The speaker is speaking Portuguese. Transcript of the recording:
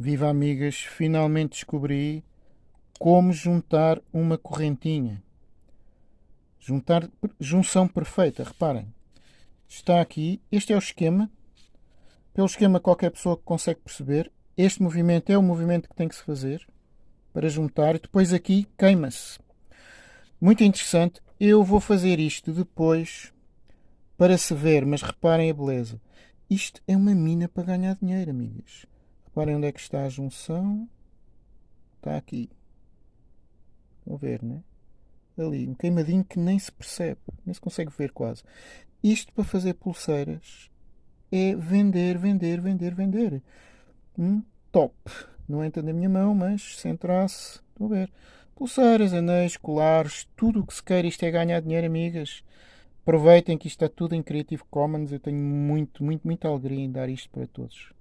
Viva amigas, finalmente descobri como juntar uma correntinha. Juntar, junção perfeita, reparem. Está aqui, este é o esquema. Pelo esquema qualquer pessoa consegue perceber. Este movimento é o movimento que tem que se fazer para juntar e depois aqui queima-se. Muito interessante. Eu vou fazer isto depois para se ver, mas reparem a beleza. Isto é uma mina para ganhar dinheiro, amigas. Reparem onde é que está a junção. Está aqui. A ver, né? Ali, um queimadinho que nem se percebe, nem se consegue ver quase. Isto para fazer pulseiras é vender, vender, vender, vender. Hum, top. Não entra na minha mão, mas se entrasse, estão a ver. Pulseiras, anéis, colares, tudo o que se quer. Isto é ganhar dinheiro, amigas. Aproveitem que isto está tudo em Creative Commons. Eu tenho muito, muito, muita alegria em dar isto para todos.